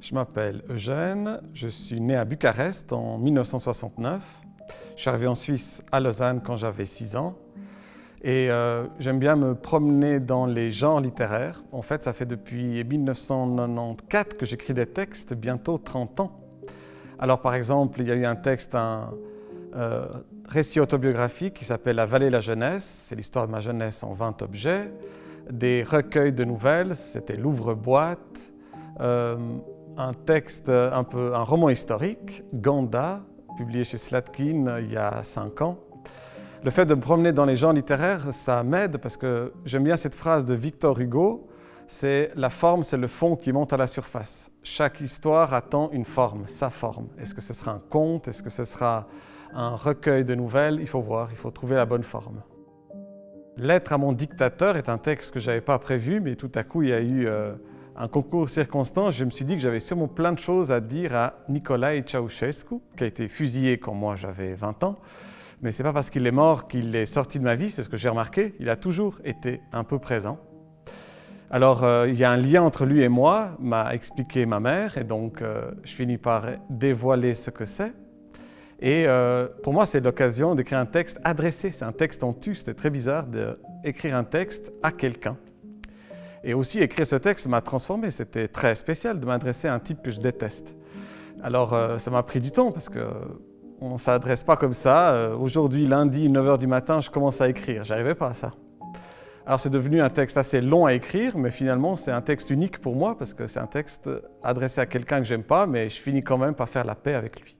Je m'appelle Eugène, je suis né à Bucarest en 1969. Je suis arrivé en Suisse à Lausanne quand j'avais 6 ans. Et euh, j'aime bien me promener dans les genres littéraires. En fait, ça fait depuis 1994 que j'écris des textes, bientôt 30 ans. Alors par exemple, il y a eu un texte, un euh, récit autobiographique qui s'appelle La vallée de la jeunesse. C'est l'histoire de ma jeunesse en 20 objets. Des recueils de nouvelles, c'était l'ouvre-boîte. Euh, un texte, un, peu, un roman historique, Ganda, publié chez Slatkin euh, il y a cinq ans. Le fait de me promener dans les genres littéraires, ça m'aide parce que j'aime bien cette phrase de Victor Hugo, c'est la forme, c'est le fond qui monte à la surface. Chaque histoire attend une forme, sa forme. Est-ce que ce sera un conte? Est-ce que ce sera un recueil de nouvelles? Il faut voir, il faut trouver la bonne forme. Lettre à mon dictateur est un texte que je n'avais pas prévu, mais tout à coup il y a eu euh, un concours circonstance, je me suis dit que j'avais sûrement plein de choses à dire à Nicolae Ceausescu, qui a été fusillé quand moi j'avais 20 ans. Mais ce n'est pas parce qu'il est mort qu'il est sorti de ma vie, c'est ce que j'ai remarqué. Il a toujours été un peu présent. Alors, euh, il y a un lien entre lui et moi, m'a expliqué ma mère, et donc euh, je finis par dévoiler ce que c'est. Et euh, pour moi, c'est l'occasion d'écrire un texte adressé. C'est un texte en tu, c'était très bizarre d'écrire un texte à quelqu'un. Et aussi, écrire ce texte m'a transformé. C'était très spécial de m'adresser à un type que je déteste. Alors, euh, ça m'a pris du temps parce qu'on ne s'adresse pas comme ça. Euh, aujourd'hui, lundi, 9h du matin, je commence à écrire. J'arrivais pas à ça. Alors, c'est devenu un texte assez long à écrire, mais finalement, c'est un texte unique pour moi parce que c'est un texte adressé à quelqu'un que j'aime pas, mais je finis quand même par faire la paix avec lui.